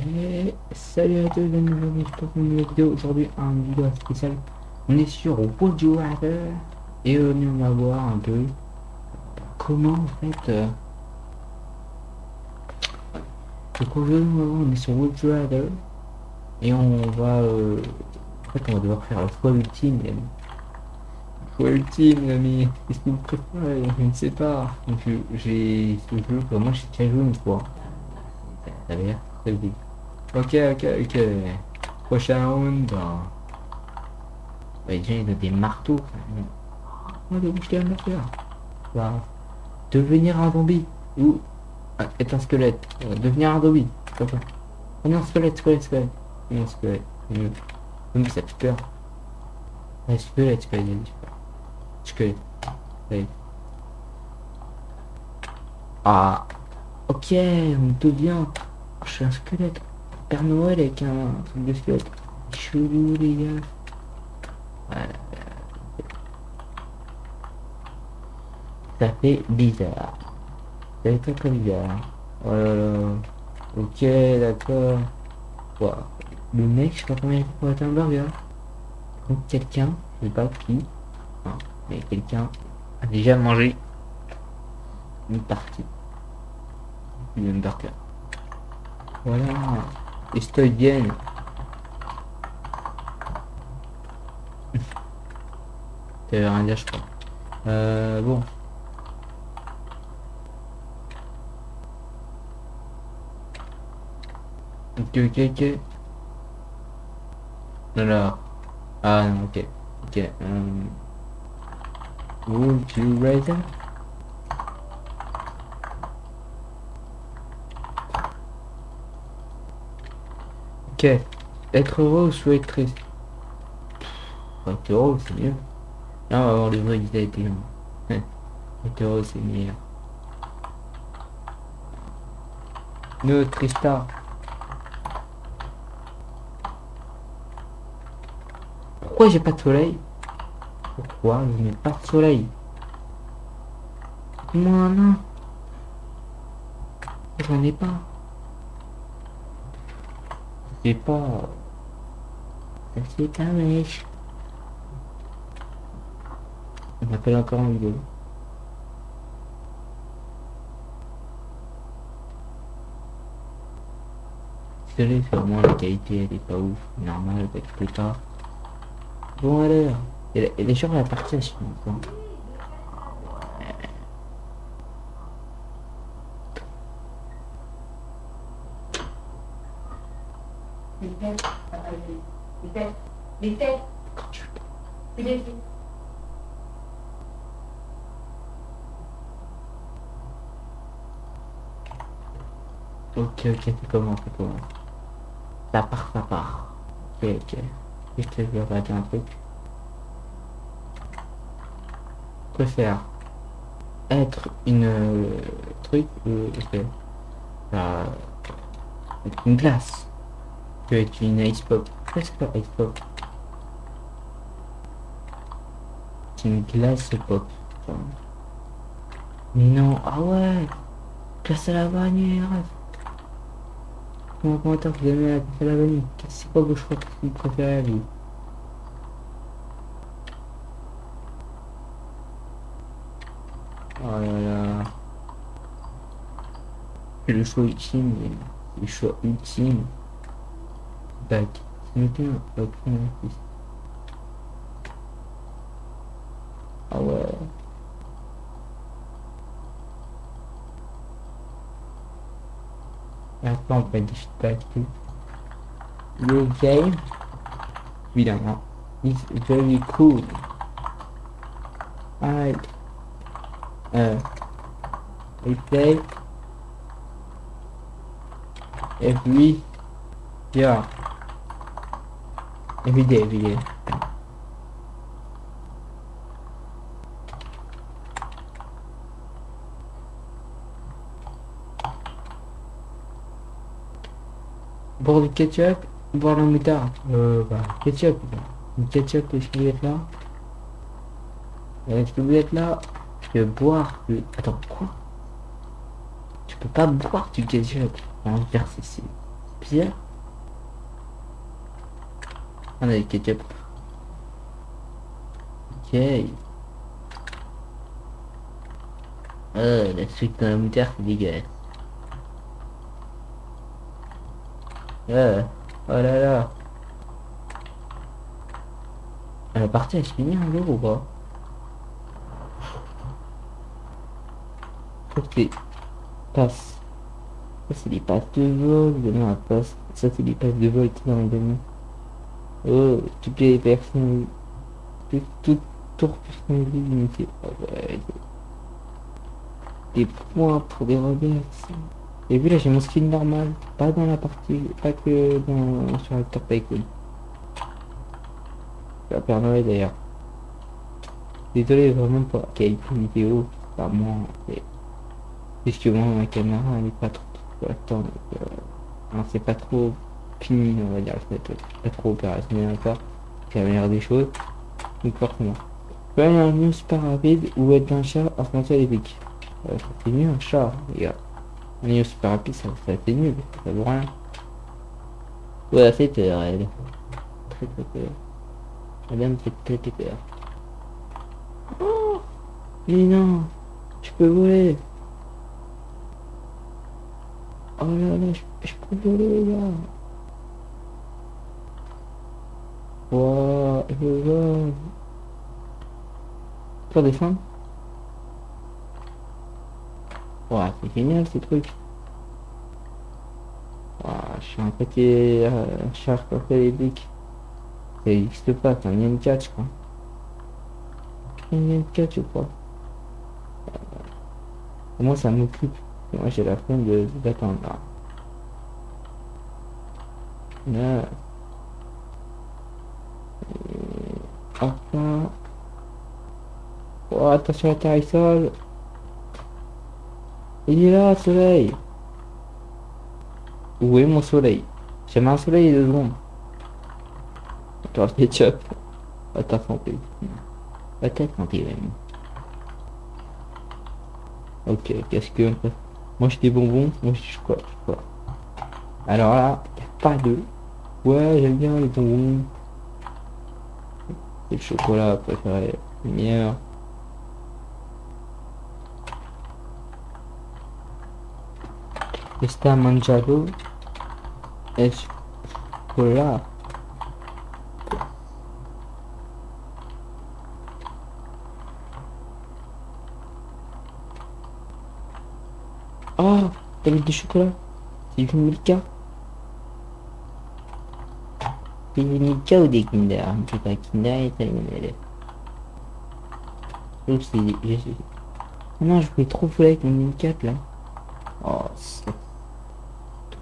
Et salut à tous, bienvenue pour une nouvelle vidéo. Aujourd'hui, un vidéo spécial. On est sur Rather et euh, on va voir un peu comment en fait. Euh, donc aujourd'hui, on est sur Rather et on va. Euh, en fait, on va devoir faire le choix ultime. Les amis. Choix ultime, mais qu'est-ce que vous préférez Je ne sais pas. Donc, J'ai ce jeu, que moi j'ai déjà joué une fois. Ça Ok, ok, ok. Prochain round. Ouais, déjà, il a des marteaux. De bouger un affaire. Bah, devenir un zombie. Ou ah, être un squelette. Euh, devenir un zombie. Comme ça. Oh non, squelette, squelette, squelette. Non, squelette. Mieux. Mais ça fait peur. Ouais, squelette, squelette. Squelette. Ouais. Ah. Ok, on devient. Je suis un squelette. Père Noël avec un truc de squelette. Chelou les gars. Voilà. Ça fait bizarre. Ça fait très très bizarre. Oh là là. Ok, d'accord. Wow. Le mec, je sais pas combien il pour être un burger. Quelqu'un, je sais pas qui, mais quelqu'un a déjà mangé une partie du burger. Voilà. Estoy bien. Veut rien dire, je crois. Euh, bon. Ok, ok, ok. Alors. Ah non, ok. Ok. Um, would you rather? Être heureux ou être triste? Être heureux, c'est mieux. Là, on va voir le vrai d'identité. Être heureux, c'est mieux. Ne trista. Pourquoi j'ai pas de soleil? Pourquoi je n'ai pas de soleil? Moi non. J'en ai pas. C'est pas... C'est un mèche. On m'appelle encore en vidéo. Désolé, c'est vraiment la qualité, elle est pas ouf. Normal, peut pas. Bon alors, elle est sur la partie à suivre. Ok, ok, c'est comment, c'est comment Ça part, ça part. Ok, ok. Que je vais un truc Préfère être une euh, truc euh, une glace que être une ice pop. Qu'est-ce que ice pop C'est une glace pop. Mais non, ah ouais Glace à la vanille, Comment commentaire vous aimez la, la vanille C'est quoi vos choix que vous préférez à vous Oh là là le choix ultime, le choix ultime. Bac. C'est un bac Ah ouais. Enfant va distracted. Your game? We don't know. It's very cool. I uh I play every yeah every day every day. Pour du ketchup, boire la moutarde. Euh, bah, ketchup. Du ketchup, est-ce que vous êtes là? Est-ce que vous êtes là Je peux boire le... Attends, quoi? Tu peux pas boire du ketchup. On va faire c'est pizza On a le ketchup. Ok. Euh, la suite dans la moutarde, c'est dégueulasse. Euh, oh là là. La partie elle se finit un jour ou pas que les passes. Ça c'est les passes de vol, donner la passe. Ça c'est les passes de vol qui dans le domaine. Oh, toutes les personnes. Tout, tout tour personnalisé limité. Oh, ouais. Des points pour des rebelles. Et puis là j'ai mon skin normal, pas dans la partie, pas que dans sur Actor Tycoon. La Père Noël d'ailleurs. Désolé vraiment pour la qualité vidéo, pas moi. Et... Puisque moi ma caméra elle est pas trop l'instant. Euh... c'est pas trop fini on va dire, c'est pas trop opérationnel encore. C'est la meilleure des choses. Donc forcément. Aller un news super rapide ou être un chat affronter les pics. C'est mieux un chat, les gars. Un niveau super rapide, ça, ça c'est nul, ça vaut rien. Ouais, c'est peur, elle. Très très peur. Madame fait très très peur. Oh Mais non Je peux voler Oh là là, je, peux voler, gars Wow, je vole Pour descendre Ouais, c'est génial ce truc. Ouais, je suis un petit euh, char bics. Ça n'existe pas, c'est un Yen 4 je crois. Un Yen 4 je crois. Euh, moi ça m'occupe. Moi j'ai la flemme de d'attendre là. Là. Enfin. Oh, attention à ta sol. Il est là, soleil. Où est mon soleil? J'ai un soleil de secondes. Attends, ketchup. À ta santé. À ta santé, même. Ok, qu'est-ce que... Moi, j'ai des bonbons. Moi, je quoi, quoi? Alors là, il a pas de... Ouais, j'aime bien les bonbons. Et le chocolat préféré. Lumière. Está mangiando escolar. Ah, t'as du chocolat C'est du Milka C'est du ou des Kinder C'est pas Kinder t'as les c'est... Non, je voulais trop fouler avec mon Milka là. Oh, c'est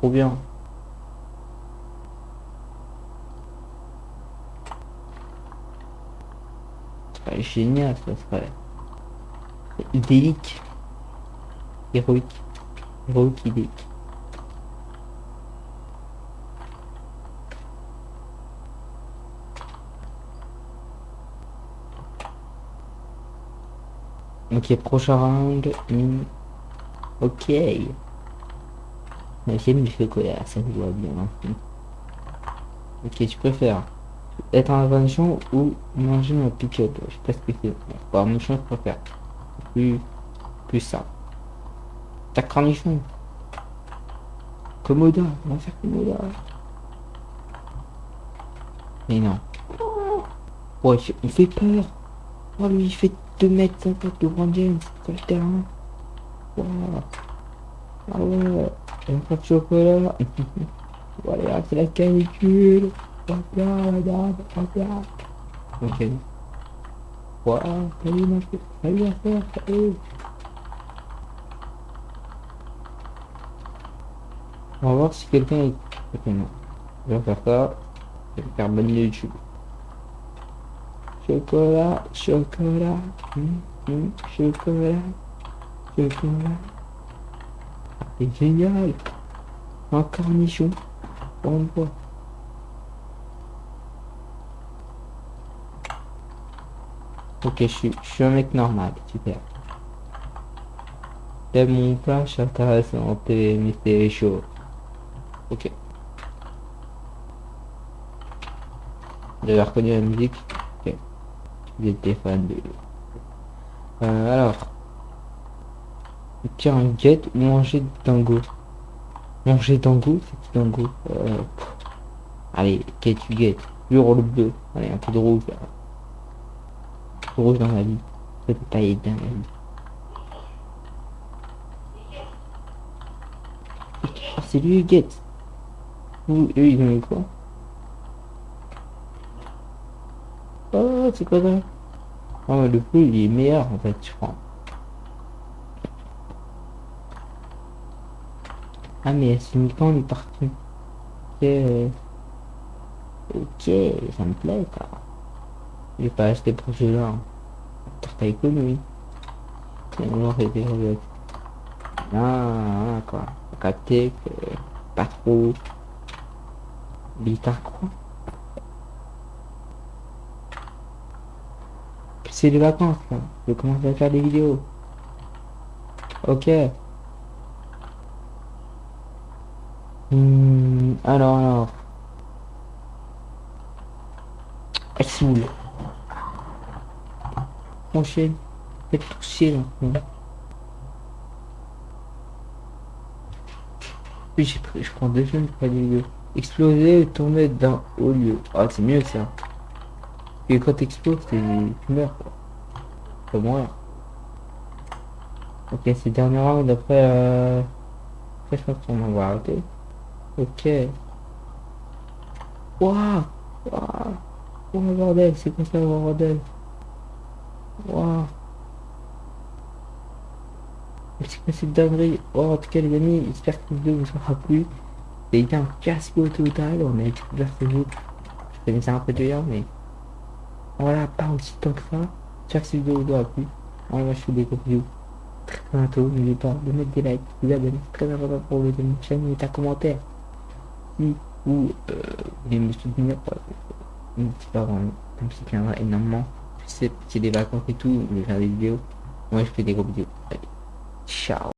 trop bien. Génial, ça serait idélique. Héroïque. Héroïque idélique. Ok, prochain round. Ok. J'aime le chocolat, ça me voit bien. Hein. Ok, tu préfères être en invention ou manger un pick-up? Je sais pas ce que c'est. Bon, mon je préfère. Plus, plus ça. Ta cornichon. Commoda, on va faire Commoda. Mais non. Ouais, il fait peur. Oh, lui, il fait 2 mètres 50 de Grand James le terrain. Wow. Ah ouais. Un peu de chocolat. voilà, c'est la canicule. Ok. Salut ma. Salut ma. On va voir si quelqu'un est... Ok, non. Je vais faire ça. Je vais faire bonne YouTube. Chocolat, chocolat, hum, hum, chocolat, chocolat. Génial. Un cornichon. On. Ok, je suis, je suis un mec normal, super. T'aimes mon plat, chacun son TV chaud. Ok. J'avais reconnu la musique? Ok. J'étais fan de... Euh, alors, Tiens, un get ou manger dango Manger dango C'est qui dango euh, Allez, get tu get. Le rôle bleu. Allez, un peu de rouge. Là. Rouge dans la vie. peut pas aider dans la vie. Ah, c'est lui, get. Ou eux, ils ont eu quoi? Oh, c'est quoi ça Oh, le bleu, il est meilleur, en fait, je crois. Ah, mais c'est quand on est. Ok. Ça me plaît, ça. J'ai pas acheté pour ce là T'as économie. C'est on fait des Ah, quoi. Capté que pas trop. Bita quoi. C'est les vacances là. Je commence à faire des vidéos. Ok. Hmm, alors, alors. Elle saoule. Mon chien. Faites tout chier là. Puis je prends deux jeunes pour les vidéos. Exploser et tourner dans au lieu. Ah c'est mieux ça. Et quand t'exploses, tu meurs quoi. Mourir. Ok, c'est dernier round après euh... Après je pense qu'on va arrêter. Ok. Waouh Waouh Oh bordel, c'est quoi ça bordel? Waouh C'est quoi cette dinguerie? Oh en tout cas les amis, j'espère que la vidéo vous aura plu. C'était un casse au total, on a découvert ce jeu. Je connaissais un peu d'ailleurs mais voilà, pas aussi tant que ça. J'espère que cette vidéo vous aura plu. Moi je fais des bisous. Très bientôt, n'oubliez pas de mettre des likes, vous abonner, c'est très important pour vous de notre chaîne et un commentaire ou euh, me soutenir euh, pas comme si tiendra énormément a des vacances et tout je vais faire des vidéos. Moi je fais des gros vidéos. Allez ciao